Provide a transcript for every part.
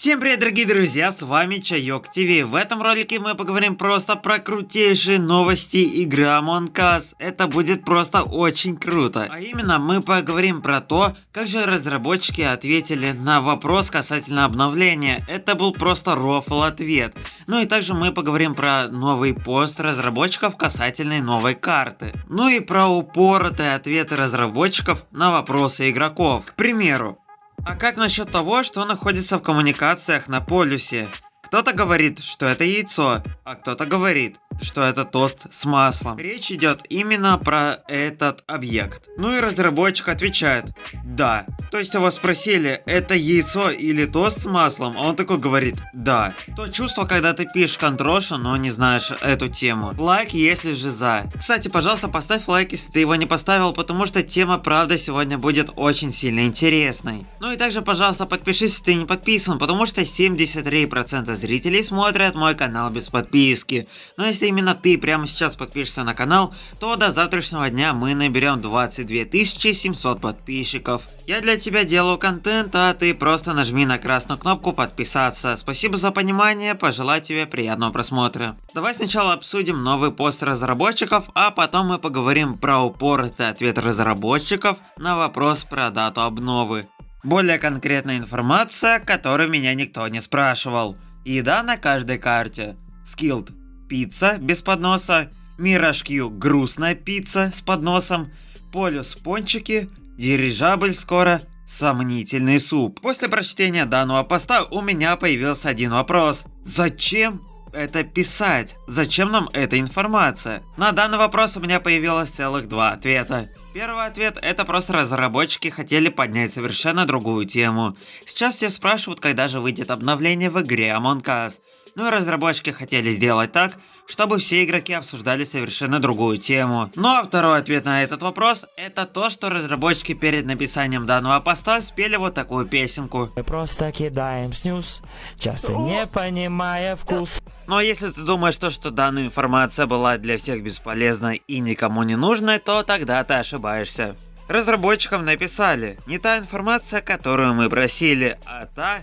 Всем привет, дорогие друзья, с вами Чайок ТВ. В этом ролике мы поговорим просто про крутейшие новости игры Among Us. Это будет просто очень круто. А именно, мы поговорим про то, как же разработчики ответили на вопрос касательно обновления. Это был просто рофл ответ. Ну и также мы поговорим про новый пост разработчиков касательно новой карты. Ну и про упоротые ответы разработчиков на вопросы игроков. К примеру, а как насчет того, что находится в коммуникациях на полюсе? Кто-то говорит, что это яйцо, а кто-то говорит, что это тост с маслом. Речь идет именно про этот объект. Ну и разработчик отвечает, да. То есть его спросили, это яйцо или тост с маслом, а он такой говорит, да. То чувство, когда ты пишешь контроша, но не знаешь эту тему. Лайк, если же за. Кстати, пожалуйста, поставь лайк, если ты его не поставил, потому что тема правда сегодня будет очень сильно интересной. Ну и также, пожалуйста, подпишись, если ты не подписан, потому что 73% зрителей смотрят мой канал без подписки. Но если именно ты прямо сейчас подпишешься на канал, то до завтрашнего дня мы наберем 22 700 подписчиков. Я для тебя делаю контент, а ты просто нажми на красную кнопку подписаться. Спасибо за понимание, пожелаю тебе приятного просмотра. Давай сначала обсудим новый пост разработчиков, а потом мы поговорим про упоротый ответ разработчиков на вопрос про дату обновы. Более конкретная информация, которую меня никто не спрашивал. Еда на каждой карте. Skilled пицца без подноса, Mirage Q грустная пицца с подносом, Полюс пончики, дирижабль скоро, сомнительный суп. После прочтения данного поста у меня появился один вопрос. Зачем это писать? Зачем нам эта информация? На данный вопрос у меня появилось целых два ответа. Первый ответ это просто разработчики хотели поднять совершенно другую тему. Сейчас все спрашивают, когда же выйдет обновление в игре Among Us. Ну и разработчики хотели сделать так, чтобы все игроки обсуждали совершенно другую тему. Ну а второй ответ на этот вопрос, это то, что разработчики перед написанием данного поста спели вот такую песенку. Мы просто кидаем снюс, часто не понимая вкус. Но ну, а если ты думаешь, то, что данная информация была для всех бесполезна и никому не нужна, то тогда ты ошибаешься. Разработчикам написали, не та информация, которую мы просили, а та,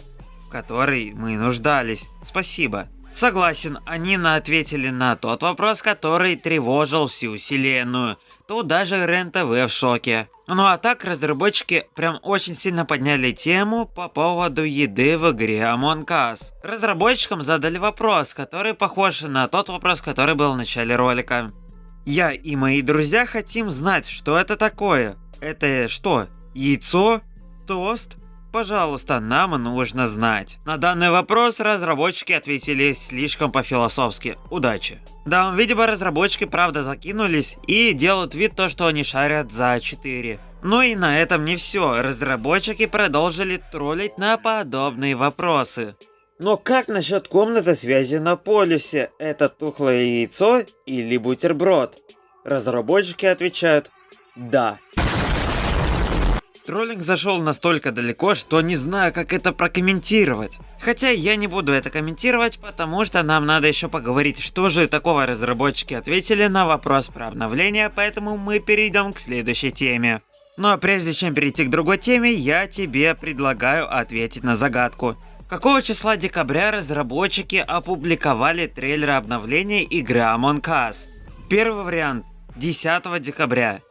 которой мы нуждались. Спасибо. Согласен, они ответили на тот вопрос, который тревожил всю вселенную. Тут даже РЕН-ТВ в шоке. Ну а так разработчики прям очень сильно подняли тему по поводу еды в игре Among Us. Разработчикам задали вопрос, который похож на тот вопрос, который был в начале ролика. Я и мои друзья хотим знать, что это такое. Это что, яйцо? Тост? Пожалуйста, нам нужно знать. На данный вопрос разработчики ответили слишком по-философски. Удачи. Да, видимо разработчики правда закинулись и делают вид то, что они шарят за 4. Ну и на этом не все. Разработчики продолжили троллить на подобные вопросы. Но как насчет комнаты связи на полюсе? Это тухлое яйцо или бутерброд? Разработчики отвечают «Да». Троллинг зашел настолько далеко, что не знаю, как это прокомментировать. Хотя я не буду это комментировать, потому что нам надо еще поговорить, что же такого разработчики ответили на вопрос про обновление, поэтому мы перейдем к следующей теме. Но прежде чем перейти к другой теме, я тебе предлагаю ответить на загадку. Какого числа декабря разработчики опубликовали трейлер обновления игры Among Us? Первый вариант 10 декабря.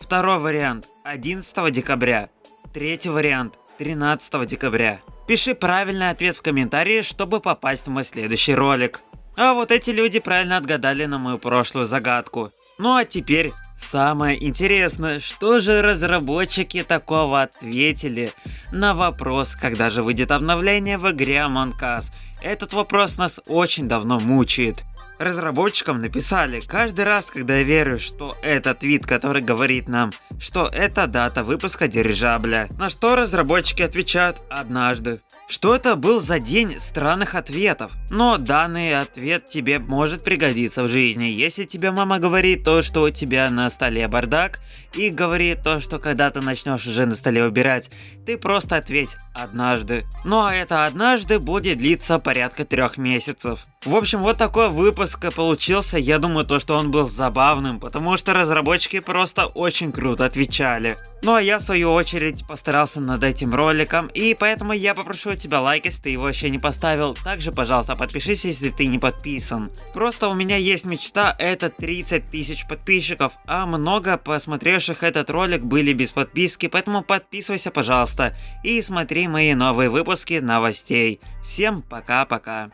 Второй вариант 11 декабря. Третий вариант 13 декабря. Пиши правильный ответ в комментарии, чтобы попасть в мой следующий ролик. А вот эти люди правильно отгадали на мою прошлую загадку. Ну а теперь самое интересное, что же разработчики такого ответили на вопрос, когда же выйдет обновление в игре Among Us. Этот вопрос нас очень давно мучает. Разработчикам написали, каждый раз, когда я верю, что этот вид, который говорит нам, что это дата выпуска дирижабля, на что разработчики отвечают однажды. Что это был за день странных ответов? Но данный ответ тебе может пригодиться в жизни. Если тебе мама говорит то, что у тебя на столе бардак, и говорит то, что когда ты начнешь уже на столе убирать, ты просто ответь однажды. Ну а это однажды будет длиться порядка трех месяцев. В общем, вот такой выпуск получился. Я думаю, то, что он был забавным, потому что разработчики просто очень круто отвечали. Ну а я в свою очередь постарался над этим роликом, и поэтому я попрошу тебя лайк, если ты его еще не поставил. Также, пожалуйста, подпишись, если ты не подписан. Просто у меня есть мечта, это 30 тысяч подписчиков, а много посмотревших этот ролик были без подписки, поэтому подписывайся, пожалуйста, и смотри мои новые выпуски новостей. Всем пока-пока.